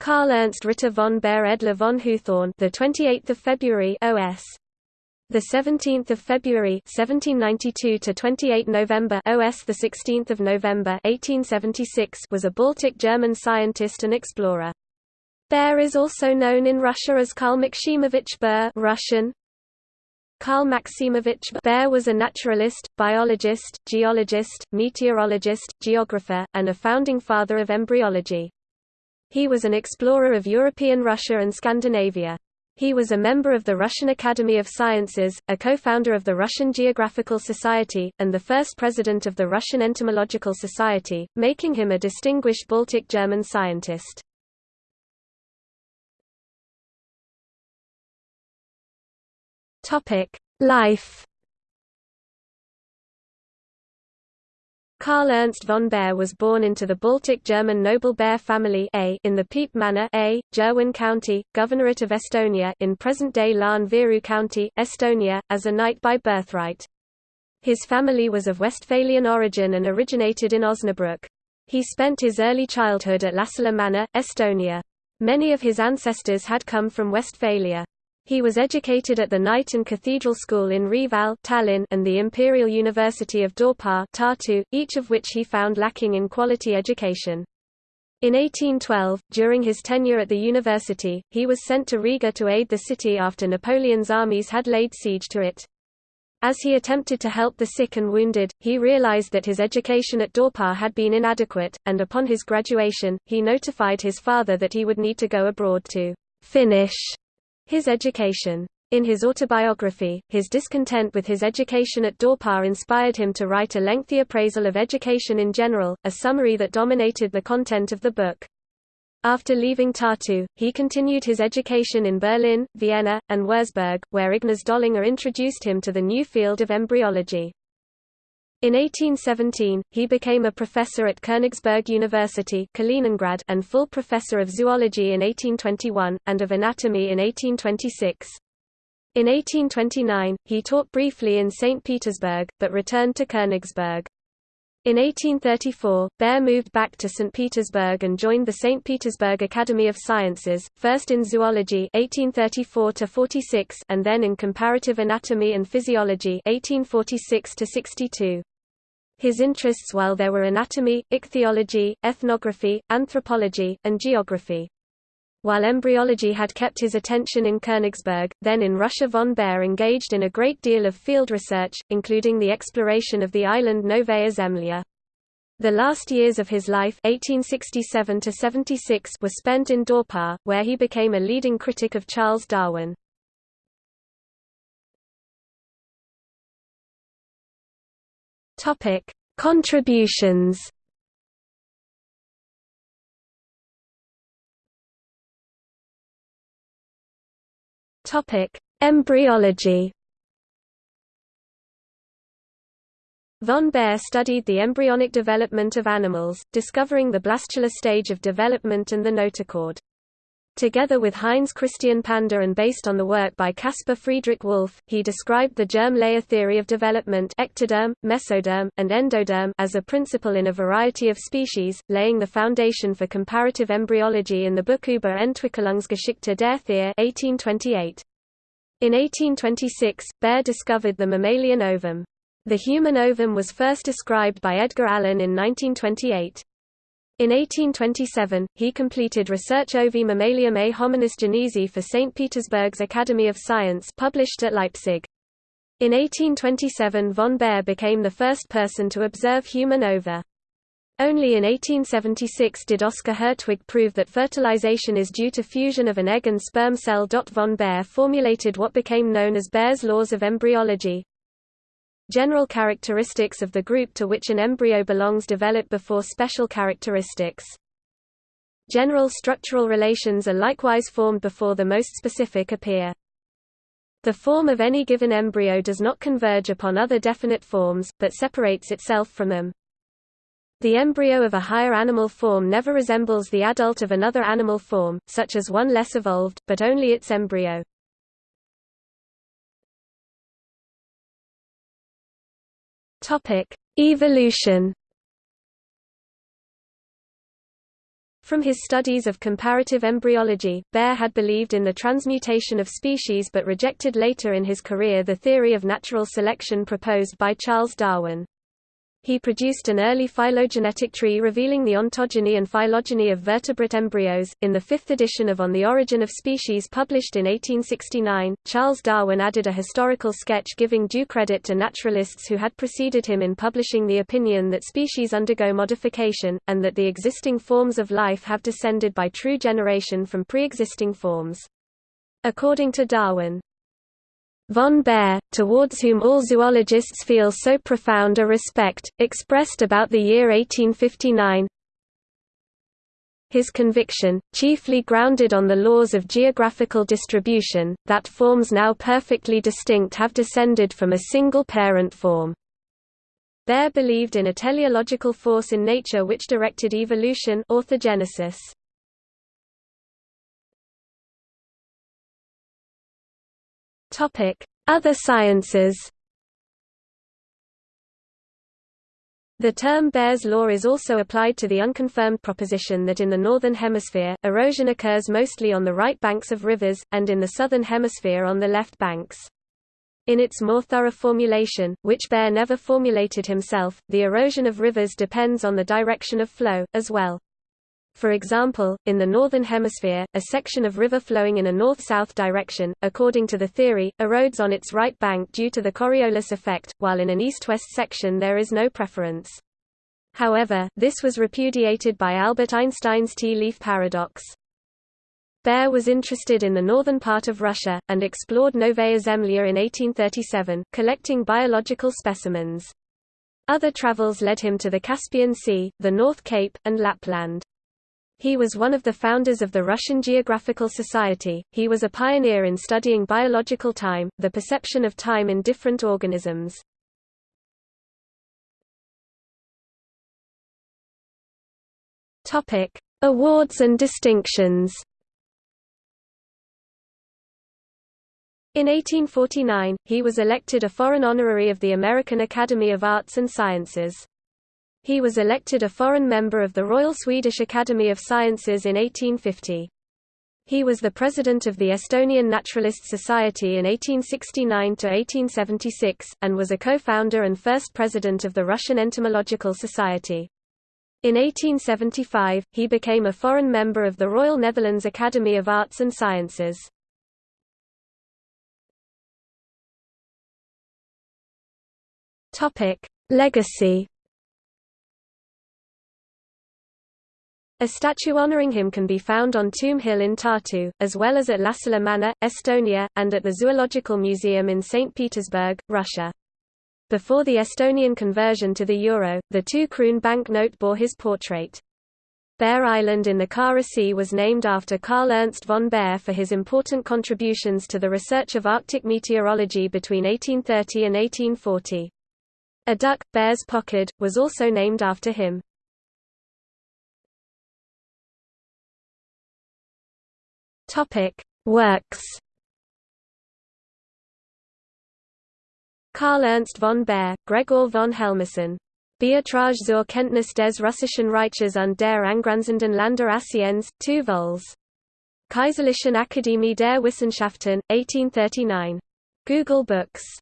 Karl Ernst Ritter von Baer Edler von Huthorn, the 28th of February OS the 17th of February 1792 to 28 November OS the 16th of November 1876 was a Baltic German scientist and explorer. Baer is also known in Russia as Karl Maximovich Baer Russian. Karl Maximovich Baer was a naturalist, biologist, geologist, meteorologist, geographer, and a founding father of embryology. He was an explorer of European Russia and Scandinavia. He was a member of the Russian Academy of Sciences, a co-founder of the Russian Geographical Society, and the first president of the Russian Entomological Society, making him a distinguished Baltic German scientist. Life Karl Ernst von Baer was born into the Baltic German noble Baer family A in the Piep Manor A, Jerwen County, Governorate of Estonia in present-day Lääne-Viru County, Estonia, as a knight by birthright. His family was of Westphalian origin and originated in Osnabrück. He spent his early childhood at Lasila Manor, Estonia. Many of his ancestors had come from Westphalia. He was educated at the Knight and Cathedral School in Reval Tallinn and the Imperial University of Dorpat Tartu, each of which he found lacking in quality education. In 1812, during his tenure at the university, he was sent to Riga to aid the city after Napoleon's armies had laid siege to it. As he attempted to help the sick and wounded, he realized that his education at Dorpat had been inadequate, and upon his graduation, he notified his father that he would need to go abroad to finish his education. In his autobiography, his discontent with his education at Dorpat inspired him to write a lengthy appraisal of education in general, a summary that dominated the content of the book. After leaving Tartu, he continued his education in Berlin, Vienna, and Wurzburg, where Ignaz Döllinger introduced him to the new field of embryology. In 1817, he became a professor at Königsberg University Kaliningrad and full professor of zoology in 1821, and of anatomy in 1826. In 1829, he taught briefly in St. Petersburg, but returned to Königsberg. In 1834, Baer moved back to St. Petersburg and joined the St. Petersburg Academy of Sciences, first in zoology 1834 and then in comparative anatomy and physiology 1846 -62. His interests while there were anatomy, ichthyology, ethnography, anthropology, and geography. While embryology had kept his attention in Königsberg, then in Russia von Baer engaged in a great deal of field research, including the exploration of the island Novaya Zemlya. The last years of his life 1867 were spent in Dorpat, where he became a leading critic of Charles Darwin. Topic: Contributions. Topic: Embryology. Von Baer studied the embryonic development of animals, discovering the blastula stage of development and the notochord. Together with Heinz Christian Pander and based on the work by Caspar Friedrich Wolff, he described the germ layer theory of development ectoderm, mesoderm, and endoderm as a principle in a variety of species, laying the foundation for comparative embryology in the book Über Entwicklungsgeschichte der Tiere 1828. In 1826, Baer discovered the mammalian ovum. The human ovum was first described by Edgar Allen in 1928. In 1827, he completed Research Ovi Mammalium a Hominis Genesi for St. Petersburg's Academy of Science published at Leipzig. In 1827 von Baer became the first person to observe human ova. Only in 1876 did Oscar Hertwig prove that fertilization is due to fusion of an egg and sperm cell. Von Baer formulated what became known as Baer's laws of embryology, General characteristics of the group to which an embryo belongs develop before special characteristics. General structural relations are likewise formed before the most specific appear. The form of any given embryo does not converge upon other definite forms, but separates itself from them. The embryo of a higher animal form never resembles the adult of another animal form, such as one less evolved, but only its embryo. Topic: Evolution. From his studies of comparative embryology, Baer had believed in the transmutation of species but rejected later in his career the theory of natural selection proposed by Charles Darwin. He produced an early phylogenetic tree revealing the ontogeny and phylogeny of vertebrate embryos. In the fifth edition of On the Origin of Species published in 1869, Charles Darwin added a historical sketch giving due credit to naturalists who had preceded him in publishing the opinion that species undergo modification, and that the existing forms of life have descended by true generation from pre-existing forms. According to Darwin, Von Baer, towards whom all zoologists feel so profound a respect, expressed about the year 1859 his conviction, chiefly grounded on the laws of geographical distribution, that forms now perfectly distinct have descended from a single parent form. Baer believed in a teleological force in nature which directed evolution orthogenesis. Other sciences The term Baer's law is also applied to the unconfirmed proposition that in the northern hemisphere, erosion occurs mostly on the right banks of rivers, and in the southern hemisphere on the left banks. In its more thorough formulation, which Baer never formulated himself, the erosion of rivers depends on the direction of flow, as well. For example, in the Northern Hemisphere, a section of river flowing in a north-south direction, according to the theory, erodes on its right bank due to the Coriolis effect, while in an east-west section there is no preference. However, this was repudiated by Albert Einstein's tea-leaf paradox. Baer was interested in the northern part of Russia, and explored Novaya Zemlya in 1837, collecting biological specimens. Other travels led him to the Caspian Sea, the North Cape, and Lapland. He was one of the founders of the Russian Geographical Society. He was a pioneer in studying biological time, the perception of time in different organisms. Topic: Awards and distinctions. In 1849, he was elected a foreign honorary of the American Academy of Arts and Sciences. He was elected a foreign member of the Royal Swedish Academy of Sciences in 1850. He was the president of the Estonian Naturalist Society in 1869–1876, and was a co-founder and first president of the Russian Entomological Society. In 1875, he became a foreign member of the Royal Netherlands Academy of Arts and Sciences. Legacy A statue honoring him can be found on Toome Hill in Tartu, as well as at Lasila Manor, Estonia, and at the Zoological Museum in St. Petersburg, Russia. Before the Estonian conversion to the euro, the two-kroon banknote bore his portrait. Baer Island in the Kara Sea was named after Karl Ernst von Baer for his important contributions to the research of Arctic meteorology between 1830 and 1840. A duck, Baer's Pochard, was also named after him. Topic: Works. Karl Ernst von Baer, Gregor von Helmersen. Beiträge zur Kenntnis des Russischen Reiches und der angrenzenden Länder Asiens, 2 vols. Kaiserlichen Akademie der Wissenschaften, 1839. Google Books